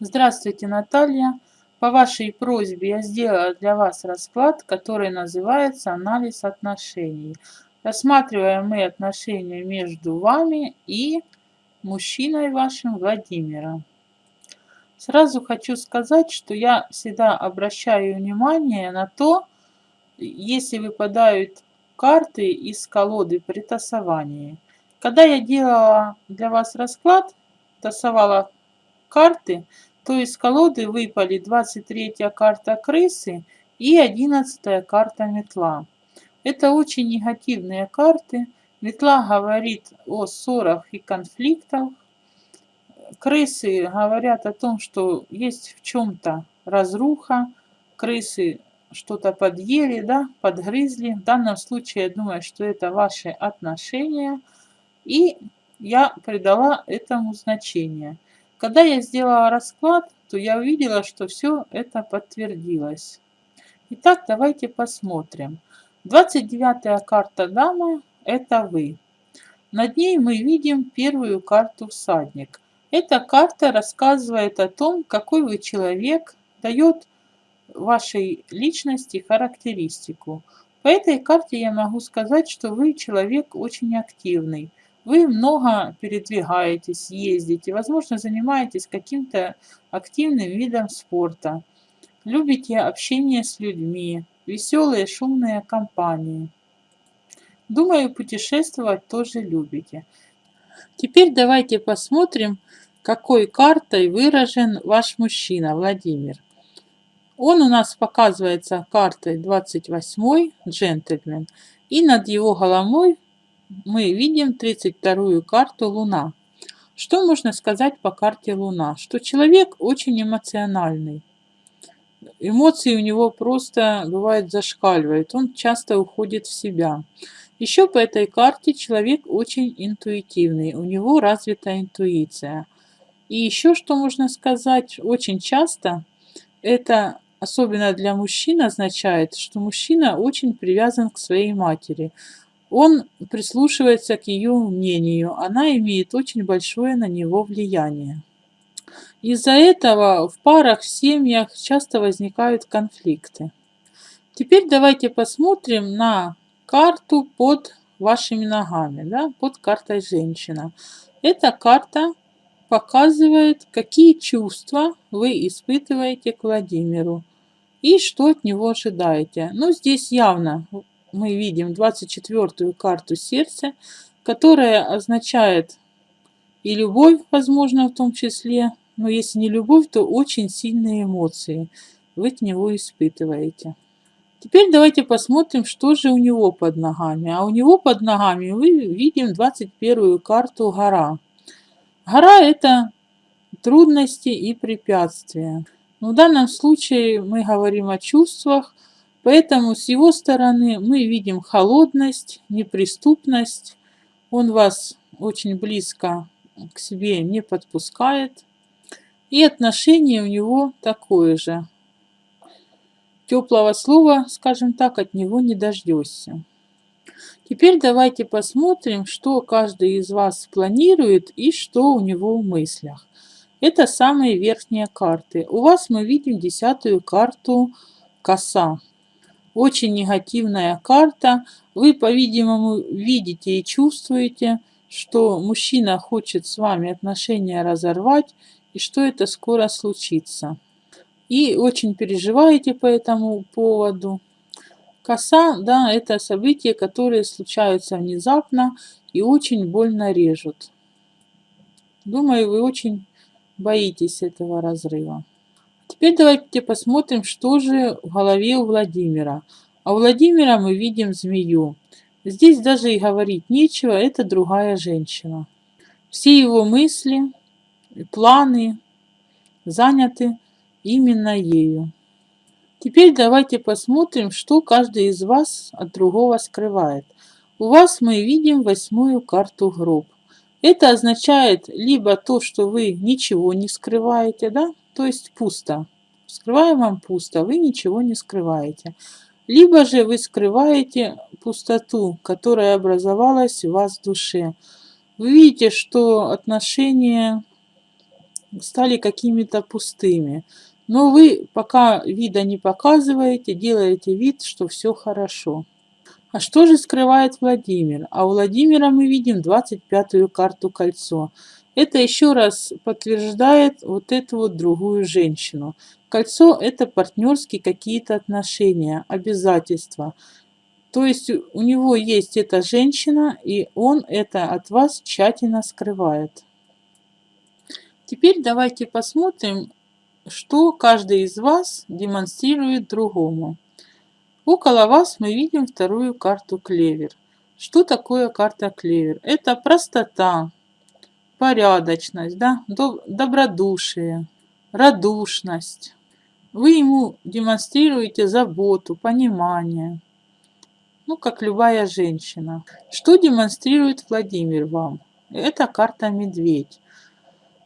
Здравствуйте, Наталья. По вашей просьбе я сделала для вас расклад, который называется «Анализ отношений». Рассматриваем мы отношения между вами и мужчиной вашим Владимиром. Сразу хочу сказать, что я всегда обращаю внимание на то, если выпадают карты из колоды при тасовании. Когда я делала для вас расклад, тасовала карты, то из колоды выпали 23 карта крысы и 11 карта метла. Это очень негативные карты. Метла говорит о ссорах и конфликтах. Крысы говорят о том, что есть в чем-то разруха. Крысы что-то подъели, да, подгрызли. В данном случае я думаю, что это ваши отношения. И я придала этому значение. Когда я сделала расклад, то я увидела, что все это подтвердилось. Итак, давайте посмотрим. 29 карта дама – это вы. Над ней мы видим первую карту всадник. Эта карта рассказывает о том, какой вы человек, дает вашей личности характеристику. По этой карте я могу сказать, что вы человек очень активный – вы много передвигаетесь, ездите, возможно, занимаетесь каким-то активным видом спорта. Любите общение с людьми, веселые шумные компании. Думаю, путешествовать тоже любите. Теперь давайте посмотрим, какой картой выражен ваш мужчина Владимир. Он у нас показывается картой 28 джентльмен. И над его головой мы видим 32-ю карту Луна. Что можно сказать по карте Луна? Что человек очень эмоциональный. Эмоции у него просто, бывает, зашкаливают. Он часто уходит в себя. Еще по этой карте человек очень интуитивный. У него развита интуиция. И еще что можно сказать? Очень часто это, особенно для мужчин, означает, что мужчина очень привязан к своей матери. Он прислушивается к ее мнению, она имеет очень большое на него влияние. Из-за этого в парах, в семьях часто возникают конфликты. Теперь давайте посмотрим на карту под вашими ногами, да, под картой женщина. Эта карта показывает, какие чувства вы испытываете к Владимиру и что от него ожидаете. Ну, здесь явно мы видим 24-ю карту сердца, которая означает и любовь, возможно, в том числе, но если не любовь, то очень сильные эмоции вы от него испытываете. Теперь давайте посмотрим, что же у него под ногами. А у него под ногами мы видим 21-ю карту гора. Гора – это трудности и препятствия. Но в данном случае мы говорим о чувствах, Поэтому с его стороны мы видим холодность, неприступность. Он вас очень близко к себе не подпускает. И отношение у него такое же. Теплого слова, скажем так, от него не дождешься. Теперь давайте посмотрим, что каждый из вас планирует и что у него в мыслях. Это самые верхние карты. У вас мы видим десятую карту коса очень негативная карта. Вы, по-видимому, видите и чувствуете, что мужчина хочет с вами отношения разорвать и что это скоро случится. И очень переживаете по этому поводу. Коса, да, это события, которые случаются внезапно и очень больно режут. Думаю, вы очень боитесь этого разрыва. Теперь давайте посмотрим, что же в голове у Владимира. А у Владимира мы видим змею. Здесь даже и говорить нечего, это другая женщина. Все его мысли, планы заняты именно ею. Теперь давайте посмотрим, что каждый из вас от другого скрывает. У вас мы видим восьмую карту гроб. Это означает либо то, что вы ничего не скрываете, да, то есть пусто. Скрываем вам пусто, вы ничего не скрываете. Либо же вы скрываете пустоту, которая образовалась у вас в душе. Вы видите, что отношения стали какими-то пустыми. Но вы пока вида не показываете, делаете вид, что все хорошо. А что же скрывает Владимир? А у Владимира мы видим 25-ю карту кольцо. Это еще раз подтверждает вот эту вот другую женщину. Кольцо – это партнерские какие-то отношения, обязательства. То есть у него есть эта женщина, и он это от вас тщательно скрывает. Теперь давайте посмотрим, что каждый из вас демонстрирует другому. Около вас мы видим вторую карту клевер. Что такое карта клевер? Это простота, порядочность, да, добродушие, радушность. Вы ему демонстрируете заботу, понимание. Ну, как любая женщина. Что демонстрирует Владимир вам? Это карта медведь.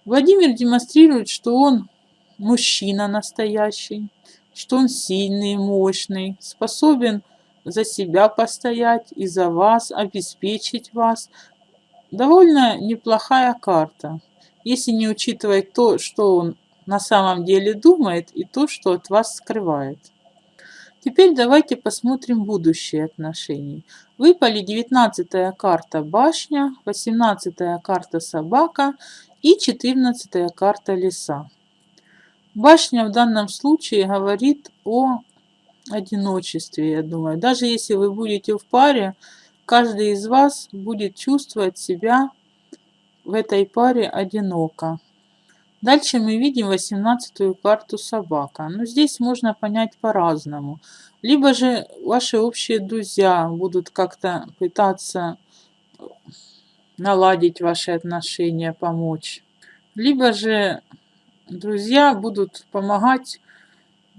Владимир демонстрирует, что он мужчина настоящий, что он сильный, мощный, способен за себя постоять и за вас, обеспечить вас. Довольно неплохая карта, если не учитывать то, что он на самом деле думает и то, что от вас скрывает. Теперь давайте посмотрим будущие отношения. Выпали 19 карта башня, 18 карта собака и 14 карта леса. Башня в данном случае говорит о одиночестве, я думаю. Даже если вы будете в паре, каждый из вас будет чувствовать себя в этой паре одиноко. Дальше мы видим 18-ю карту собака. Но здесь можно понять по-разному. Либо же ваши общие друзья будут как-то пытаться наладить ваши отношения, помочь. Либо же друзья будут помогать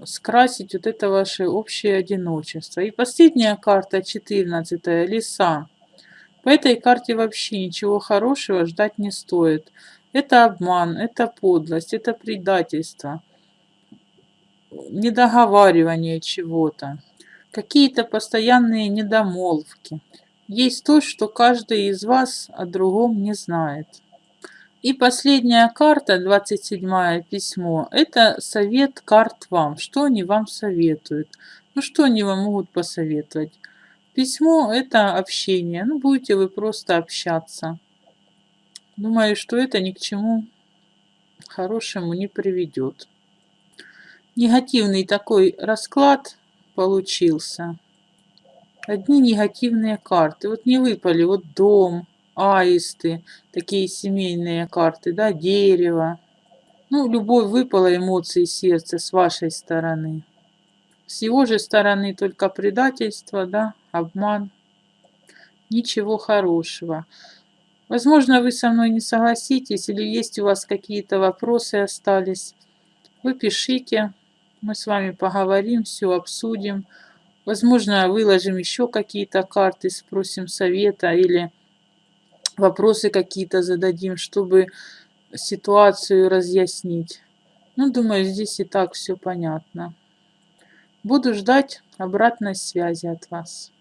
скрасить вот это ваше общее одиночество. И последняя карта, 14 леса. По этой карте вообще ничего хорошего ждать не стоит. Это обман, это подлость, это предательство, недоговаривание чего-то, какие-то постоянные недомолвки. Есть то, что каждый из вас о другом не знает. И последняя карта, 27 письмо, это совет карт вам. Что они вам советуют? Ну, что они вам могут посоветовать? Письмо – это общение. Ну, будете вы просто общаться. Думаю, что это ни к чему хорошему не приведет. Негативный такой расклад получился. Одни негативные карты. Вот не выпали, вот дом, аисты, такие семейные карты, да, дерево. Ну, любовь выпала, эмоции сердца с вашей стороны. С его же стороны только предательство, да, обман. Ничего хорошего. Возможно, вы со мной не согласитесь, или есть у вас какие-то вопросы остались. Вы пишите, мы с вами поговорим, все обсудим. Возможно, выложим еще какие-то карты, спросим совета или вопросы какие-то зададим, чтобы ситуацию разъяснить. Ну, думаю, здесь и так все понятно. Буду ждать обратной связи от вас.